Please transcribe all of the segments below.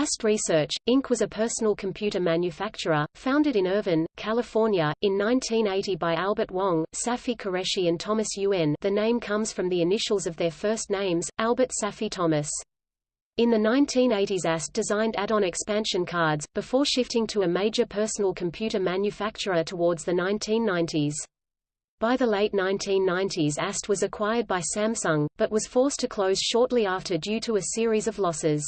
AST Research, Inc. was a personal computer manufacturer, founded in Irvine, California, in 1980 by Albert Wong, Safi Qureshi and Thomas Yuen the name comes from the initials of their first names, Albert Safi Thomas. In the 1980s AST designed add-on expansion cards, before shifting to a major personal computer manufacturer towards the 1990s. By the late 1990s AST was acquired by Samsung, but was forced to close shortly after due to a series of losses.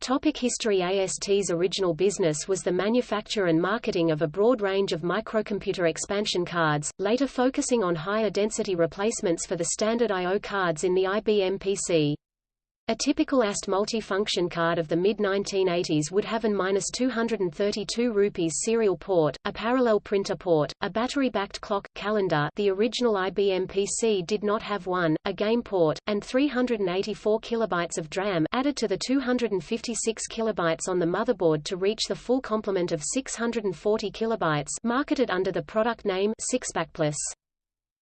Topic history AST's original business was the manufacture and marketing of a broad range of microcomputer expansion cards, later focusing on higher density replacements for the standard I.O. cards in the IBM PC. A typical AST multifunction card of the mid-1980s would have an -232 rupees serial port, a parallel printer port, a battery-backed clock, calendar the original IBM PC did not have one, a game port, and 384 kilobytes of DRAM added to the 256 kilobytes on the motherboard to reach the full complement of 640 kilobytes marketed under the product name SixPakPlus.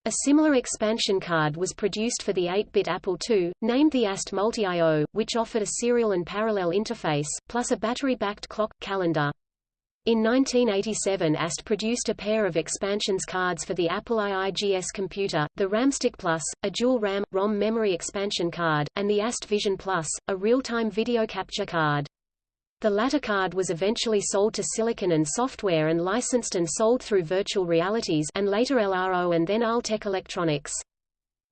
A similar expansion card was produced for the 8-bit Apple II, named the AST Multi-IO, which offered a serial and parallel interface, plus a battery-backed clock, calendar. In 1987 AST produced a pair of expansions cards for the Apple IIGS computer, the RAMStick Plus, a dual RAM, ROM memory expansion card, and the AST Vision Plus, a real-time video capture card. The latter card was eventually sold to Silicon and Software and licensed and sold through Virtual Realities and later LRO and then Altec Electronics.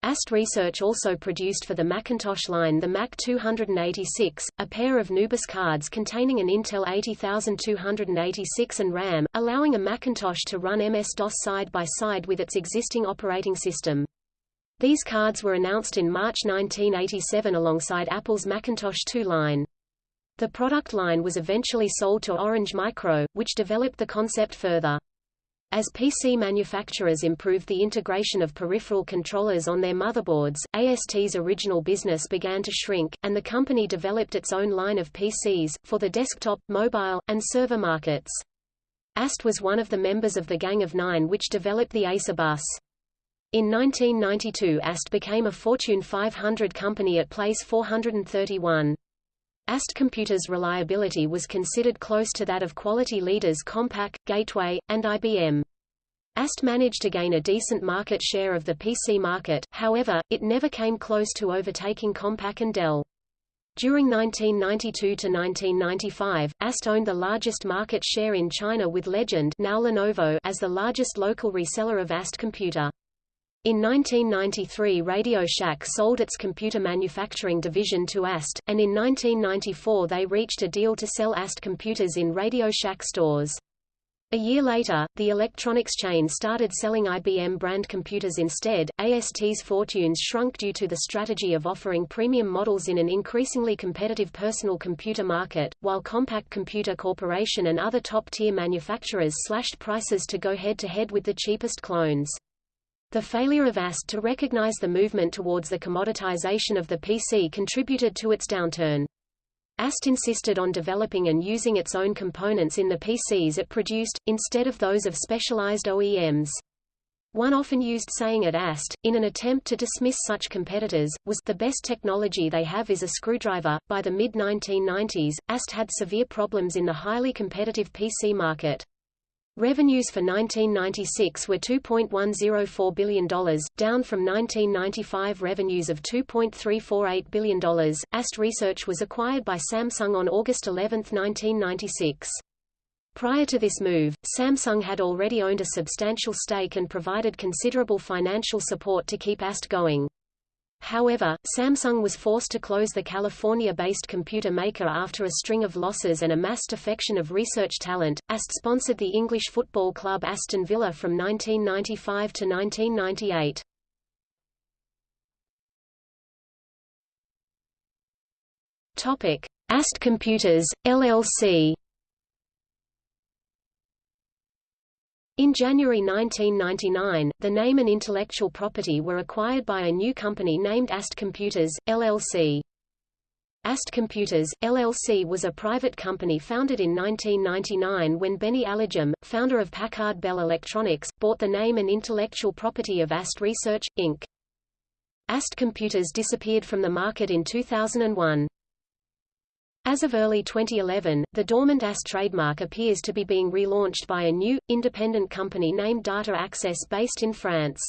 AST Research also produced for the Macintosh line the Mac 286, a pair of Nubus cards containing an Intel 80286 and RAM, allowing a Macintosh to run MS-DOS side by side with its existing operating system. These cards were announced in March 1987 alongside Apple's Macintosh 2 line. The product line was eventually sold to Orange Micro, which developed the concept further. As PC manufacturers improved the integration of peripheral controllers on their motherboards, AST's original business began to shrink, and the company developed its own line of PCs, for the desktop, mobile, and server markets. AST was one of the members of the Gang of Nine which developed the EISA bus. In 1992 AST became a Fortune 500 company at place 431. AST Computer's reliability was considered close to that of quality leaders Compaq, Gateway, and IBM. AST managed to gain a decent market share of the PC market, however, it never came close to overtaking Compaq and Dell. During 1992 to 1995, AST owned the largest market share in China with Legend now Lenovo as the largest local reseller of AST Computer. In 1993 Radio Shack sold its computer manufacturing division to AST, and in 1994 they reached a deal to sell AST computers in Radio Shack stores. A year later, the electronics chain started selling IBM brand computers instead. AST's fortunes shrunk due to the strategy of offering premium models in an increasingly competitive personal computer market, while Compaq Computer Corporation and other top-tier manufacturers slashed prices to go head-to-head -head with the cheapest clones. The failure of AST to recognize the movement towards the commoditization of the PC contributed to its downturn. AST insisted on developing and using its own components in the PCs it produced, instead of those of specialized OEMs. One often used saying at AST, in an attempt to dismiss such competitors, was, the best technology they have is a screwdriver. By the mid-1990s, AST had severe problems in the highly competitive PC market. Revenues for 1996 were $2.104 billion, down from 1995 revenues of $2.348 billion. AST Research was acquired by Samsung on August 11, 1996. Prior to this move, Samsung had already owned a substantial stake and provided considerable financial support to keep AST going. However, Samsung was forced to close the California-based computer maker after a string of losses and a mass defection of research talent. AST sponsored the English football club Aston Villa from 1995 to 1998. Topic: AST Computers, LLC In January 1999, the name and intellectual property were acquired by a new company named AST Computers, LLC. AST Computers, LLC was a private company founded in 1999 when Beny Alagem, founder of Packard Bell Electronics, bought the name and intellectual property of AST Research, Inc. AST Computers disappeared from the market in 2001. As of early 2011, the dormant AS trademark appears to be being relaunched by a new, independent company named Data Access based in France.